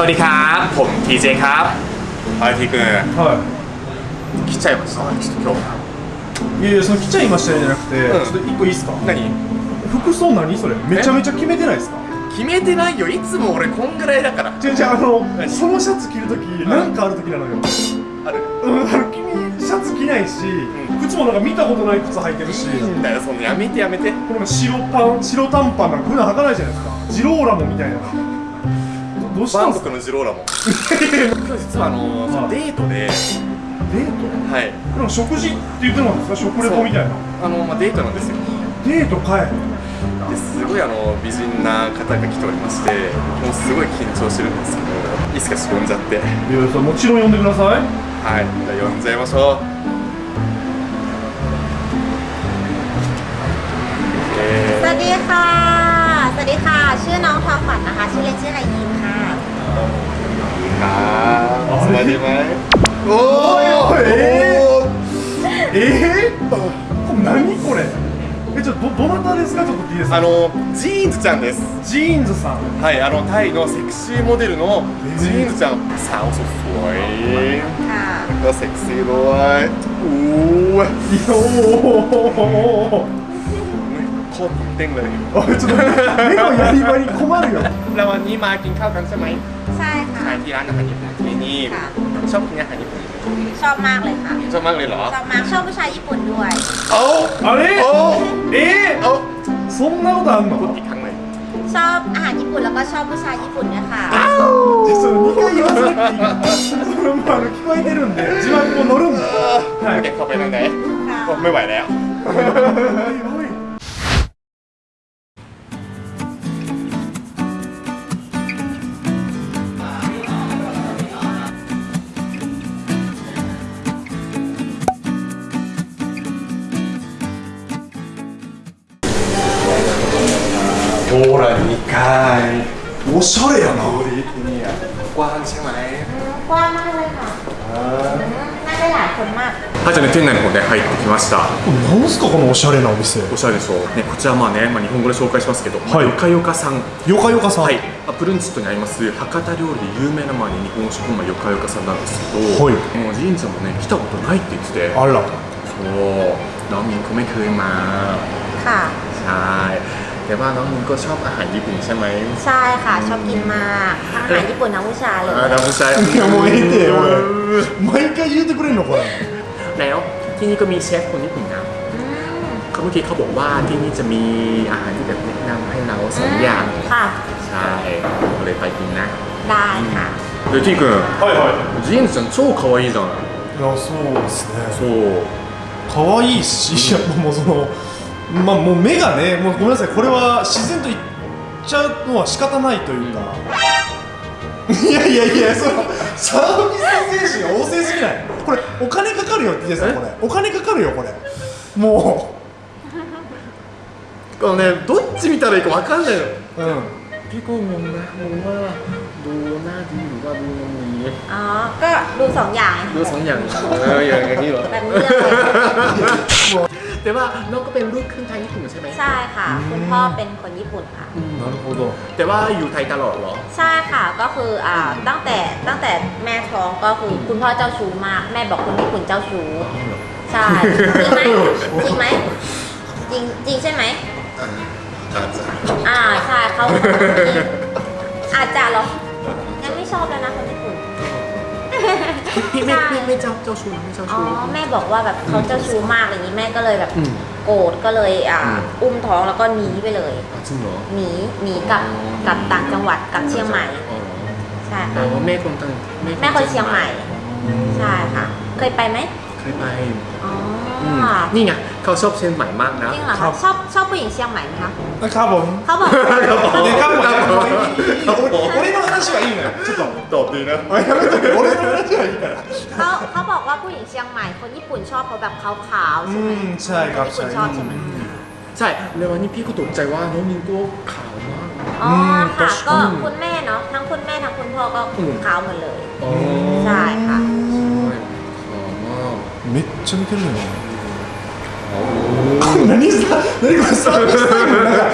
วัสดีครับ ผม TJ ครับ はい、T 君は来ちゃいましたちょっと今日いいやいやその来ちゃいましたよじゃなくて、うんちょっと一個いいですか何服装何それめちゃめちゃ決めてないですか決めてないよいつも俺こんぐらいだから違う違うあの何そのシャツ着るときなんかあるときなのよあるうんあの君シャツ着ないし、靴もなんか見たことない靴履いてるし、んだよそのやめてやめてこれも白パン白短パンなんか普段履かないじゃないですかジローラモみたいな どうしたんですか？のジローラも。今日実はあのデートで。デート？はい。でも食事って言ってもんですか？食レポみたいな。あの、まあ、デートなんですよ。デートかい。ですごいあの美人な方が来ておりましてもうすごい緊張してるんですけどいいすか仕込んじゃって。いやもちろん呼んでください。はい。じゃあ呼んじゃいましょう。สวัสดีค่ะ。สวัสดีค่ะ。ชื่อน้องวันะคะ。ชื่อเล่นชื่อไคะ あおおえ、え、これ何これえちょっとどなたですかちょっとあのジーンズちゃんですジーンズさんはいあのタイのセクシーモデルのジーンズちゃん、えー、サウソソイセクシーボーイおーおーโคตรเต้งเลย おいちょっと目のやり場に困るよ แล้ววันนี้มากินข้าวกันใช่ไหม ใช่ค่ะ ใช่ที่ร้านอาหารญี่ปุ่นที่นี่ ค่ะ ชอบกินอาหารญี่ปุ่น ชอบมากเลยค่ะ ชอบมากเลยเหรอ ชอบมาก ชอบผู้ชายญี่ปุ่นด้วย โอ้ あれโอ้ え โอ้ ー、そんなことあん พูด の อีกครั้งเลย ชอบอาหารญี่ปุ่นแล้วก็ชอบผู้ชายญี่ปุ่นด้วยค่ะ 実は2回言わせていいそれもあの聞こえてるんで字幕も乗るんでは โอย เคเข้าไปนั่งไหน ค่ะ โอ้ไม่ไหวแล้ว おい おしゃれやなเนี่ยกว้างใช่ไหม กว้างมากเลยค่ะนั่งได้หลายคนมาก 初めて店内の方で入ってきました何すかこのおしゃれなお店おしゃれでしょう、ね、こちらまあね、まあ、日本語で紹介しますけど、まあはいよかよかさんよかよかさんはい、まあプルンチットにあります博多料理で有名なまあ、ね、日本食まあよかよかさんなんですけど、はいもうジーンちゃんもね来たことないって言っててあらそうน้องมินเขาไม่เคยมา ค่ะ ใช่ แต่ว่าน้องมินก็ชอบอาหารญี่ปุ่นใช่ไหม ใช่ค่ะ ชอบกินมากทั้งอาหารญี่ปุ่นทั้งผู้ชายเลย อ่าน้องผู้ชาย いやもうええっておい毎回言うてくれんのこれ แล้วที่นี่ก็มีเชฟคนญี่ปุ่นนะ อืม เขาเมื่อกี้เขาบอกว่าที่นี่จะมีอาหารที่แบบแนะนำให้เราสองอย่าง ค่ะ ใช่ก็เลยไปกินนะ ได้ค่ะ で T 君はいはいジーンズちゃん超可愛いじゃんいやそうですねそう可愛いし、いやもうその まあもう目がねもうごめんなさいこれは自然と言っちゃうのは仕方ないというか、いやいやいやそのサービス精神が旺盛すぎないこれお金かかるよって言ってたこれお金かかるよこれもあのねどっち見たらいいか分かんないのううん結構งงนะงงว่าดูหน้าดีหรือว่าดูนมนี้ อ๋อ ก็ดูสองอย่าง ดูสองอย่างเอออย่างอย่างนี้เหรอ แบบนี้เลย แต่ว่าน้องก็เป็นลูกครึ่งไทยญี่ปุ่นใช่ไหม ใช่ค่ะ คุณพ่อเป็นคนญี่ปุ่นค่ะ なるほど แต่ว่าอยู่ไทยตลอดเหรอ ใช่ค่ะ ก็คืออ่าตั้งแต่ตั้งแต่แม่ท้องก็คือคุณพ่อเจ้าชู้มาก แม่บอกคนญี่ปุ่นเจ้าชู้ ใช่ จริงไหมจริงไหมจริงจริงใช่ไหม อาจจะ อ่าใช่เขาอาจจะเหรอยังไม่ชอบแล้วนะคนญี่ปุ่น พี่ไม่ไม่ไม่เจ้าเจ้าชู้นะไม่เจ้าอ๋อชู้ แม่บอกว่าแบบเขาเจ้าชู้มากอะไรอย่างนี้แม่ก็เลยแบบอืมโกรธก็เลยอ่าอืม อุ้มท้องแล้วก็หนีไปเลยอะจริงเหรอ หนีหนีกลับกลับต่างจังหวัดกลับเชียงใหม่อ๋อใช่แต่ค่ะว่าแม่คนตั้งแม่คนเชียงใหม่ ใช่ค่ะ เคยไปไหมเคยไป อ๋อ อืมนี่ไงเขาชอบเชียงใหม่มากนะ จริงเหรอ ครั คะ บ ชอบชอบผู้หญิงเชียงใหม่ไหมคะ カボン เขาบอก でカボンやめてもういい俺の話はいいのよちょっと ตอบดีนะ おいやめとけ俺の話はいいから เขาเขาบอกว่าผู้หญิงเชียงใหม่ คนญี่ปุ่นชอบเขาแบบขาวๆใช่ไหม อืมใช่ครับ นญี่ปุ่นชอบใช่ไหม ใช่แล้ววันนี้พี่ก็ตกใจว่าน้องมินก็ขาวมาก อ๋อค่ะ อืม ก็คุณแม่เนาะทั้งคุณแม่ทั้งคุณพ่อก็ อืม ขาวหมดเลย อ๋อ ใช่ค่ะ ขาวมาก めっちゃ見てるよ 何さ何これサービスタイムなんか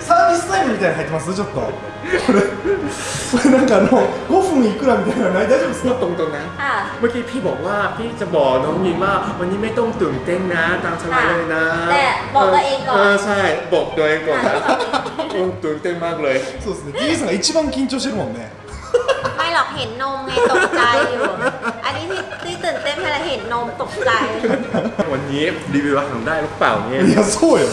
サービスタイムみたいなの入ってますちょっとこれこれなんかあの5分いくらみたいなのない大丈夫です พูด か ตรงๆนะ ค่ะ เมื่อกี้พี่บอกว่าพี่จะบอกน้องยินว่าวันนี้ไม่ต้องตื่นเต้นนะตามสบายเลยนะ แต่บอกตัวเองก่อน เออใช่บอกตัวเองก่อนนะเออตื่นเต้นมากเลย そうですね T さんが一番緊張してるもんね ไม่หรอกเห็นนมไงตกใจอยู่ อันนี้ที่ที่ตื่นเต้นเพราะเห็นนมตกใจ วันนี้รีวิวอาหารได้หรือเปล่าเนี่ย いやそうよ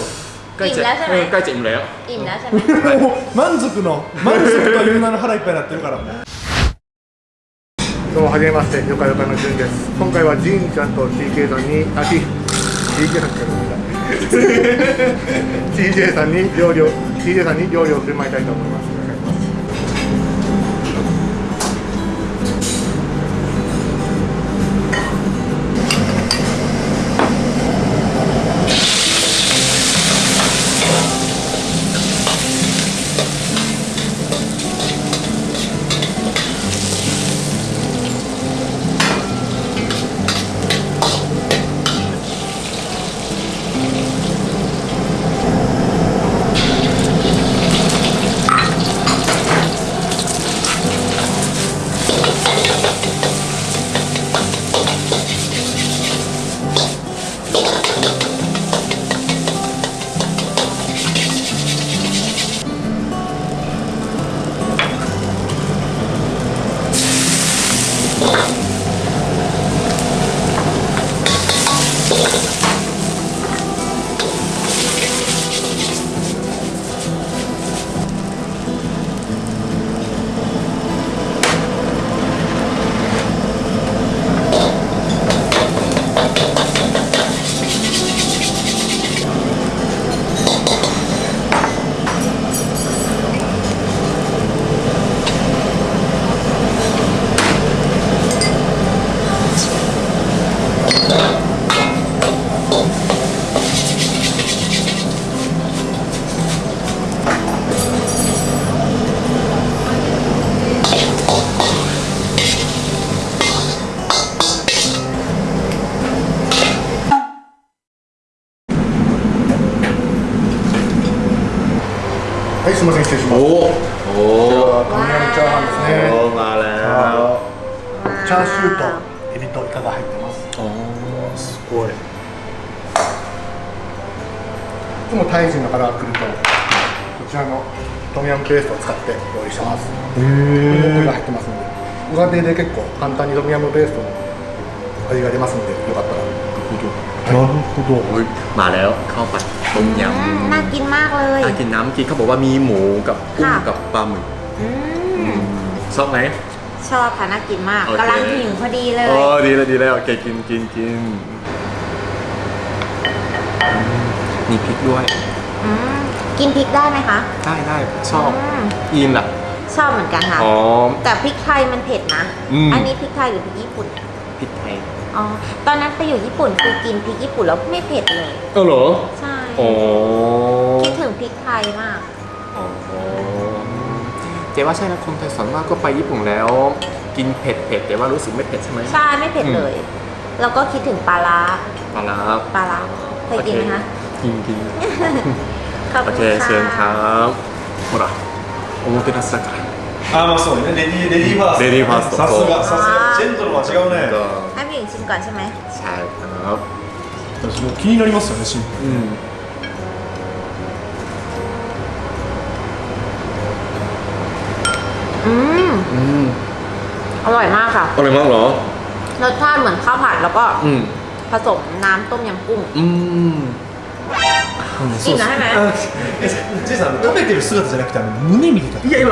ใกล้จะ อิ่มแล้วใช่ไหม เออใกล้จะอิ่มแล้ว อิ่มแล้วใช่ไหม もう満足の満足という名の腹いっぱいになってるからもうどうもはじめまして、よかよかのじゅんです。今回はジンちゃんと TK さんに、あ、T、TK さんからごめんなさい TJ さんに料理を、TJ さんに料理を振る舞いたいと思います。お願いします。 チャーシューとエビとイカが入ってます。 อ๋อすごいいつもタイ人の方が来ると、こちらのトムヤムペーストを使って料理してます。これが入ってますので、ご家庭で結構簡単にトムヤムペーストの味が出ますので、よかったら。なるほど โอ้ยมาแล้วข้าวผัดต้มย อืมน่ากินมากเลย ำน่ากินน้ำกินเขาบอกว่ามีหมูกับกุ้ง ค่ะ กับปลาหมึก อืม ชอบไหม ชอบค่ะน่ากินมากโอเค กำลังหิวพอดีเลยอ๋อดีแล้วดีแล้วโอเคกินกินกินอืมมีพริกด้วย อืมกินพริกได้ไหมคะ ได้ได้ชอบอืม อินล่ะชอบเหมือนกันค่ะ อ๋อ แต่พริกไทยมันเผ็ดนะอืมอันนี้พริกไทยหรือพริกญี่ปุ่น พริกไทยอ๋อ ตอนนั้นไปอยู่ญี่ปุ่นคือกินพริกญี่ปุ่นแล้วไม่เผ็ดเลย เออเหรอใช่ อ๋อคิดถึงพริกไทยมาก อ๋อเจ๊ว่าใช่นะคนไทยส่วนมากก็ไปญี่ปุ่นแล้ว กินเผ็ดเผ็ดแต่ว่ารู้สึกไม่เผ็ดใช่ไหม ใช่ไม่เผ็ดเลย แล้วก็คิดถึงปลาร้า ปลาร้า ปลาร้าเคยกินไหมคะ กินกิน ขอบ โอ คุณ เค ค่ะ เชิญครับほらおもてなしだからあまあそうねレディレディーファーストレディーファーストさすがさすあーがジェントルは違うね ก็ ให้พี่หญิงชิมก่อนใช่ไหม ใช่ครับ 私もう気になりますよねシンプ อื ม อืม อืม อร่อยมากค่ะ อร่อยมากเหรอ รสชาติเหมือนข้าวผัดแล้วก็ อืม ผสมน้ำต้มยำกุ้ง อืม กินแล้วใช่ไหม ルジェイさん食べてる姿じゃなくてあの胸見てたいや今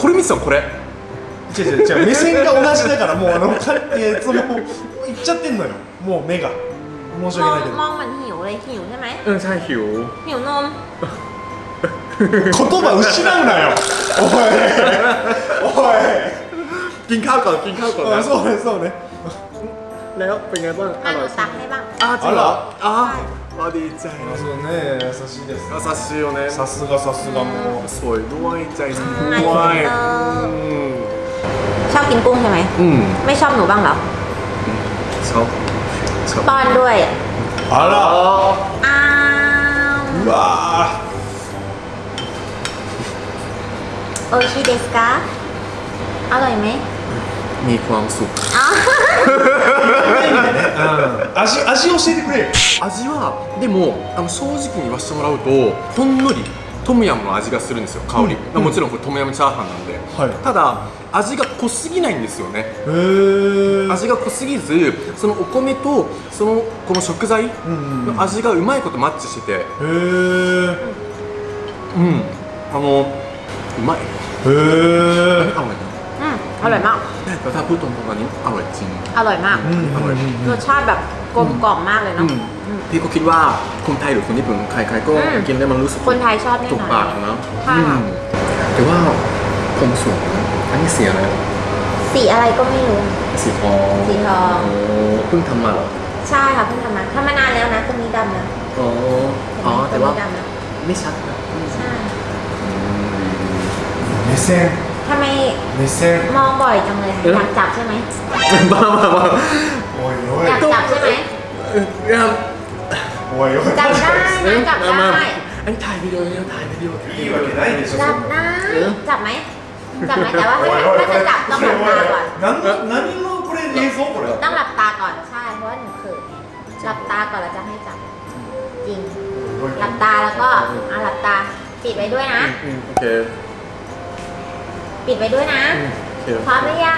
これ見てたのこれ違う違う違う目線が同じだからもうあのかいやそのいっちゃってんのよもう目が申し มอ 訳 ง ないけど มองเหมือนหิวเลยหิวใช่ไหม เออใช่หิว หิวนม 言葉失うなよ おいおい กินข้าวก่อนกินข้าวก่อน あ นะ そうねそうね แล้วเป็นไงบ้างอ อ่ะห ร่ นู อยใช่ ตัก ไหม ให้บ้าง あจริงเหรออ๋อ ใช่ あดีใจ そうね優しいです優しいよねさすがさすがもうสวยด้วยใจดี อ่า ด้วย เออ อืม ชอบกินกุ้งใช่ไหม อืม ไม่ชอบหนูบ้างเหรอ ชอบชอบ ป้อนด้วย あら อ้าว うわ โอชิเดสกาอร่อยไหม มีความสุข อ๋อ 味味教えてくれよ味はでもあの正直に言わせてもらうとほんのりトムヤムの味がするんですよ香り、うんもちろんこれトムヤムチャーハンなんで、はいただ味が濃すぎないんですよねへえ味が濃すぎずそのお米とそのこの食材うんうんうんの味がうまいことマッチしててへえうんあのうまい へえอร่อยอืมอร่อยมากแต่ถ้าพูดตรงๆอันนี้อร่อยจริง อร่อยมากอร่อย รสชาติแบบกลมกล่อมมากเลยอืเนาะมพี่ก็คิดว่าคนไทยหรือคนญี่ปุ่นใครๆก็อืมกินได้มันรู้สึกคนไทยชอบแน่ถูกนอนปากนะใช่ค่ะ อืมแต่ว่าผมสวยนะอันนี้เสียอะไรสีอะไรก็ไม่รู้ สีทองสีทอง โเพิ่งทำมาเหรอใช่ค่ะเพิ่งทำมาทำมานานแล้วนะตรงนี้ดำนะอ๋ออ๋อตรแต่งว่านี้ดำนะไม่ชัดนะ ไม่เซ่ทำไมไม่เซ่มองบ่อยจังเลยอยากจับใช่ไหมบ้ามาบ้าโอ้ยโอ้ยอยากจับใช่ไหมครับโอ้ยจับได้นะจับได้อันถ่ายวิดีโอยังถ่ายวิดีโอจับได้จับไหมจับไหมแต่ว่าถ้าจะจับต้องหลับตาก่อนนั้นนั้นนี่ลูกเรียนเองเขาเหรอต้องหลับตาก่อนใช่เพราะว่หนูเขินหลับตาก่อนเราจะให้จับจริงหลับตาแล้วก็เอาหลับตาปิดไว้ด้วยนะโอเค ปิดไว้ด้วยนะอืมโอเคพร้อมหรือยั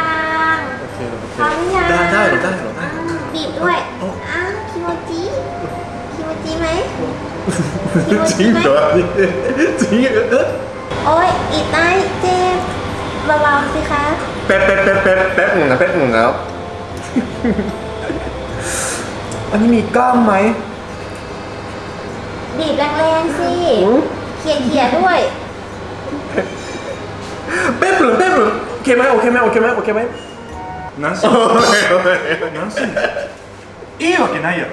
งโอเคโอเคพร้อมหรือยังได้ได้เหรอได้เหรอได้อ่าเหรอบีบด้วยเอาอ้าวคิโมจิคิโมจิไหมคิโมจจิริงไหมเหรอจริงเหรอโอ้ยอีกได้เจ็บเบาๆสิคะแป๊บแป๊บแป๊บแป๊บแป๊บหนึ่งนะแป๊บหนึ่งแล้ว อันนี้มีกล้ามไหมบีบแรงๆสิเขี่ยเขี่ยๆด้วย เคไหมโอเคไหมโอเคไหมโอเคไหม 何し โอเคโอเค 何しんのいいわけないやろ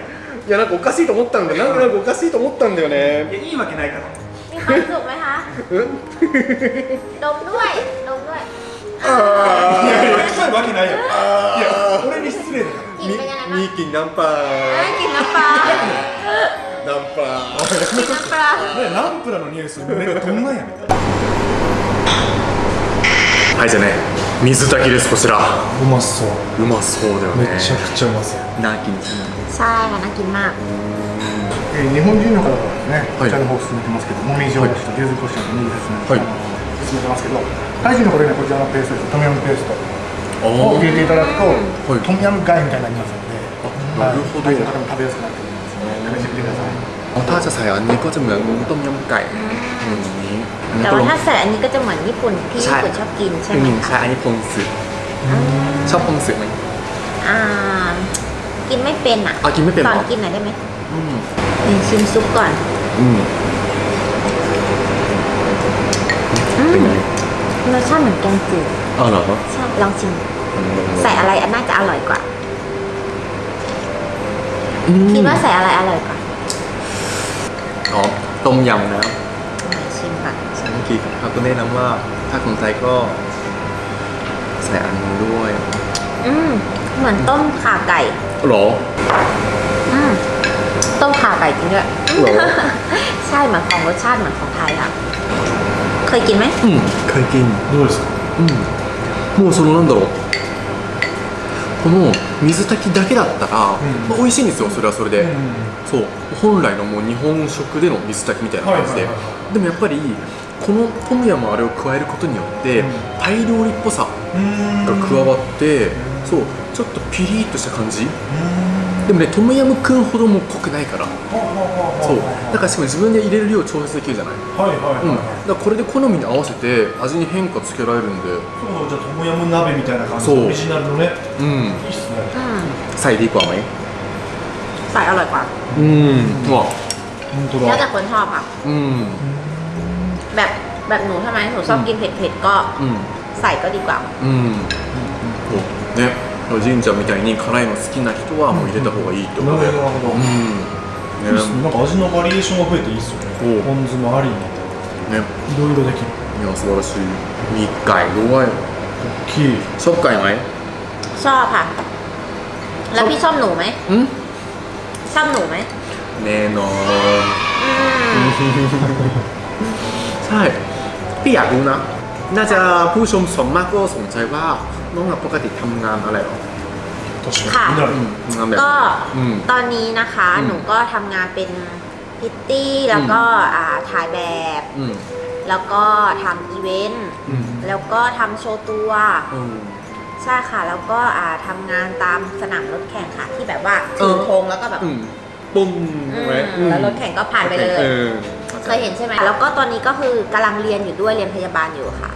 いやなんかおかしいと思ったんだよなんかなんかおかしいと思ったんだよねいやいいわけないから มีความสุขไหมคะ うん ดมด้วย ดมด้วย いやいや臭いわけないやろいや俺に失礼だから กินเป็นยังไงบ้าง มีกลิ่นน้ำปลา เอ้ยกินน้ำปลา น้ำปลา กินน้ำปลา ねナンプラーの匂いする目がどんなんやねん はいじゃね水炊きですこちら。うまそう。うまそうだよね。めちゃくちゃうまそう。ナーキさあなきまえー、日本人の方がね、こちらの方を進めてますけど、もみじおろしと牛肉コシょの握りです、はい、進めてますけど、大臣の方にこちらのペーストです、トミヤムペーストを入れていただくと、はい、トミヤムガイみたいになりますので、なるほど、の方も食べやすくなってくるんですね、試してみてください。 ถ้าจะใส่อันนี้ก็จะเหมือนต้มยำไก่อย่างนี้อันนี้แต่ก็ว่าลงถ้าใส่อันนี้ก็จะเหมือนญี่ปุ่นที่ใช่ญี่ปุ่นชอบกินใช่อืไหมมใช่คะอันนี้พงสึชอบพงสึไหมอ่า กินไม่เป็นอะอะกินไม่เป็นเหสรออนกินหน่อยได้ไหมอืมนี่ชิมซุปก่อนอืมอืเป็นมไงรสชาติเหมือนแกงจืดอ๋อเหรอใช่ลองชิมใส่อะไรอันน่าจะอร่อยกว่าอืมคิดว่าใส่อะไรอร่อยกว่า อ๋อต้มยำนะ ไหนชิมก่อน ใช่เมื่อกี้เขาก็แนะนำว่า ถ้าคนไทยก็ใส่อันนี้ด้วย อืม เหมือนต้มข่าไก่ หรอ อืม ต้มข่าไก่จริงด้วย เหรอ ใช่เหมือนของรสชาติเหมือนของไทยอ่ะ เคยกินไหม อืมเคยกิน どうですかうんもうそのなんだろうこの 水炊きだけだったら、うん。まあ、美味しいんですよそれはそれで、うんそう。本来のもう日本食での水炊きみたいな感じで、はいはいはいでもやっぱりこのトムヤムあれを加えることによって、うん。タイ料理っぽさが加わって、そう。ちょっとピリッとした感じ。でもねトムヤムくんほども濃くないから。そうはあだからしかも自分で入れる量調節できるじゃない、はいはいうん、はい。はいだからこれで好みに合わせて味に変化つけられるんでそうじゃあトムヤム鍋みたいな感じそうオリジナルのねうんいいっすね อืม ใส่ดีกว่าไหม ใส่อร่อยกว่า อืมว่ะ 本当 แล้ว だ แต่คนชอบค่ะ อืม แบบแบบหนูใช่ไหมหนูชอบกินเผ็ดๆก็ うん ใส่ก็ดีกว่า うんそうね神ちゃんみたいに辛いの好きな人はもう入れた方がいいってことでなるほどうんいいっすねねなんか味のバリエーションが増えていいっすよおうねポン酢もありに ねいろいろできるいや素晴らしいมีไก่ด้วย 大きい ชอบไก่ไหม ชอบค่ะ แล้วพี่ชอบหนูไหม อืม ชอบหนูไหม แน่นอน อืม ใช่พี่อยากรู้นะ น่าจะผู้ชมส่วนมากก็สนใจว่าน้องหลับปกติทำงานอะไรหรอ 確か ค่ะ になる งานแบบ ก็ อืม ตอนนี้นะคะ อืม หนูก็ทำงานเป็นพิตตี้แล้วก็อ่า ถ่ายแบบ อืม แล้วก็ทำอีเวนต์ อืม แล้วก็ทำโชว์ตัว อืม ใช่ค่ะ แล้วก็อ่าทำงานตามสนามรถแข่งค่ะ ที่แบบว่าเอถืออ ธงแล้วก็แบบอืมปุ้มอืมไว้แล้วรถแข่งก็ผ่านไปเลยออเคยเห็นใช่ไหมแล้วก็ตอนนี้ก็คือกำลังเรียนอยู่ด้วยเรียนพยาบาลอยู่ค่ะ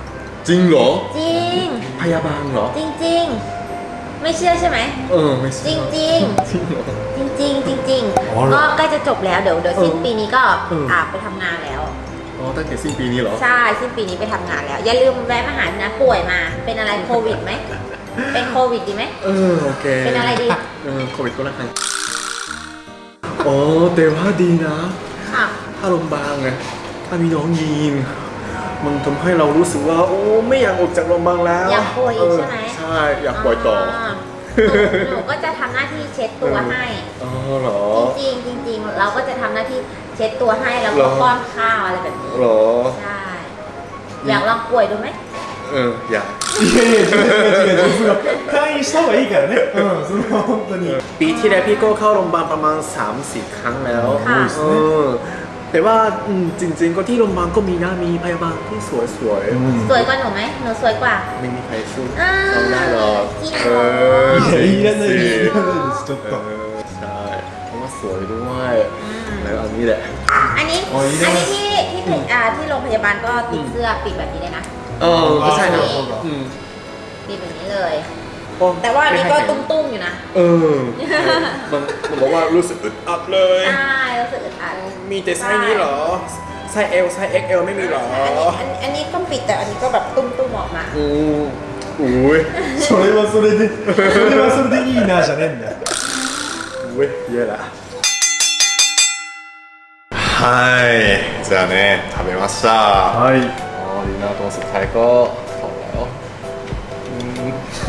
จริงเหรอ จริง พยาบาลเหรอ จริงจริงๆ ไม่เชื่อใช่ไหม เออไม่จใช่ริงจริงจริงเหรอ จริงจริงๆจริงอ๋อๆเหรอก็ใกล้จะจบแล้วเดี๋ยวเดี๋ยวสิ้นเออปีนี้ก็เอออ่อ่าไปทำงานแล้ว อ๋อตั้งแต่สิ้นปีนี้เหรอ ใช่สิ้นปีนี้ไปทำงานแล้ว อย่าลืมแวะมาหานะป่วยมา เป็นอะไรโควิดไหมเป็นโควิดดีไหม เออโอเคเป็นอะไรดี เออโควิดก็แล้วกันอ๋อแต่ว่าดีนะ ค่ะ ถ้าโรงพยาบาลไงถ้ามีน้องยีน มันทำให้เรารู้สึกว่า โอ้ไม่อยากออกจากโรงพยาบาลแล้วอยากป่วยอีกใช่ไหมเใช่ อยากป่วยต่อ หนูหนูก็จะทำหน้าที่เช็ดตัวให้ อ๋อเหรอ จริงๆจริงๆ เราก็จะทำหน้าที่เช็ดตัวให้แล้ว เหร ก็ อ ป้อนข้าวอะไรแบบนี้ เหรอ ใช่ อยากลองป่วยดูไหม เออ อยาก いやいや違う違う違うその退院した方がいいからねうんその本当に ปีที่แล้วพี่ก็เข้าโรงพยาบาลประมาณ 3-4 ครั้งแล้ว ค่ะ เออ แต่ว่าอืมจริง ๆ ก็ที่โรงพยาบาลก็มีนะมีพยาบาลที่สวย สวยกว่าหนูไหมหนูสวยกว่า ๆ ไม่มีใครสู้ อ่า เราได้หรอก จริง เอ เหรอ อ いやいらないですいらないですちょっ เอ と อใช่เพราะว่าสวยด้วยแล้วอันนี้แหละ อันนี้ อ๋อนี่ อัน ได้ นี้ที่ที่อ่าที่โรงพยาบาลก็ติดเสื้อปิดแบบนี้เลยนะ เออก็ใช่นะ そうだ อืม ปิดแบบนี้เลย แต่ว่าอันนี้ก็ตุ้มๆอยู่นะ เออมันมันบอกว่ารู้สึกอึดอัดเลย ใช่รู้สึกอึดอัด มีแต่ไซส์นี้เหรอ ไซส์ L ไซส์ XL ไม่มีเหรอ อันนี้อันอันนี้ก็ปิดแต่อันนี้ก็แบบตุ้มๆออกมา อืมอุ้ย それはそれでそれはそれでいいなじゃねえんだよ อุ้ยเยอะละはいじゃあね食べましたはいอ๋อดีนะตรงสุดท้ายก็พอแล้ว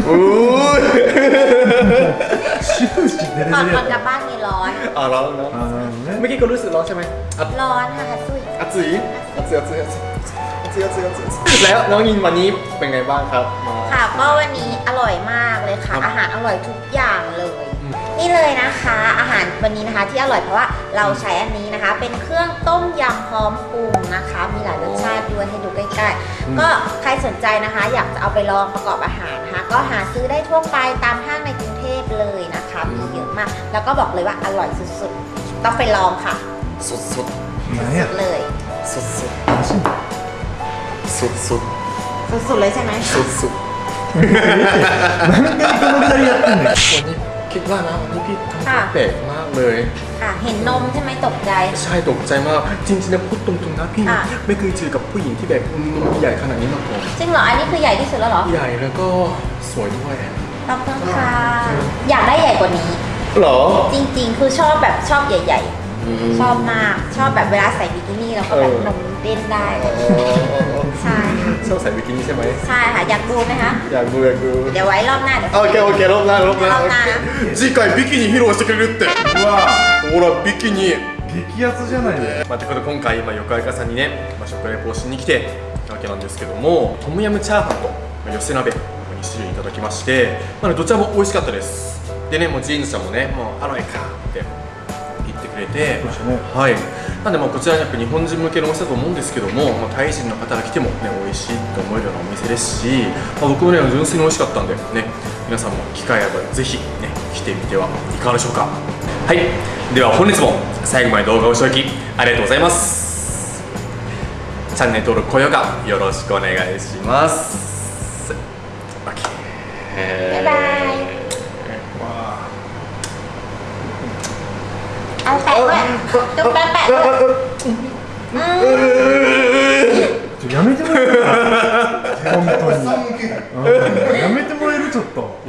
อู้ยก่อนก่กลับบ้านมีร้อน อะร้อนร้อน,เมื่อกี้ก็รู้สึกร้อนใช่ไหมอร้อนค่ะฮัตซุยอัดสีอัดสีอัดสีอัดสีอัดสีอัดสีอัดสีอัดสีแล้วน้องยินวันนี้เป็นไงบ้างครับมา ค่ะก็วันนี้อร่อยมากเลยค่ะ ครับ อาหารอร่อยทุกอย่างเลย นี่เลยนะคะ อาหารวันนี้นะคะที่อร่อยเพราะว่าเราใช้อันนี้นะคะ เป็นเครื่องต้มยำพร้อมปรุงนะคะ มีหลายรสชาติด้วยให้ดูใกล้ๆ ก็ใครสนใจนะคะ อยากจะเอาไปลองประกอบอาหารนะคะ ก็หาซื้อได้ทั่วไปตามห้างในกรุงเทพเลยนะคะ มีเยอะมาก แล้วก็บอกเลยว่าอร่อยสุดๆ ต้องไปลองค่ะ สดสด 何や เลย สดสดสดสด สุดๆเลยใช่ไหม สดสด 何回この二人やってんねん วันนี้ คิดว่านะวันนี้พี่ทำค่ะ แปลกมากเลย ค่ะ เห็นนมใช่ไหมตกใจ ใช่ตกใจมาก จริงๆนะพูดตรงๆนะพี่ค่ะ ไม่เคยเจอกับผู้หญิงที่แบบนมใหญ่ขนาดนี้มาก่อนจริงเหรอ อันนี้คือใหญ่ที่สุดแล้วเหรอ ใหญ่แล้วก็สวยด้วย ขอบคุณค่ะ อยากได้ใหญ่กว่านี้หรอ จริง ๆ คือชอบแบบชอบใหญ่ ๆ ชอบมาก ชอบแบบเวลาใส่บิกินี่แล้วก็แบบ เออ นมเต้นได้ ใช่ ชอบใส่บิกินี่ใช่ไหม ใช่ค่ะ อยากดูไหมคะ อยากดูอยากดู เดี๋ยวไว้รอบหน้าเดี๋ยว โอเคโอเครอบหน้ารอบหน้าร อบหน้านะ 次回ビキニ披露してくれるってうわほらビキニ激アツじゃないのまあ、ということで今回、まあ、横川さんにね、まあ、食レポをしに来てたわけなんですけどもトムヤムチャーハンと、まあ、寄せ鍋2種類いただきまして、まあね、どちらも美味しかったですでねもうジーンズさんもねもうアロエかって言ってくれてそう ですね。はい。なんでまあこちらやっぱ日本人向けのお店だと思うんですけども、まあ、タイ人の方が来てもね美味しいと思えるようなお店ですし、まあ、僕もね純粋に美味しかったんでね皆さんも機会あればぜひね来てみてはいかがでしょうか。はい。では本日も最後まで動画をご視聴いただきありがとうございます。チャンネル登録高評価よろしくお願いします。OK やめてもらえる、やめてもらえる。ちょっと。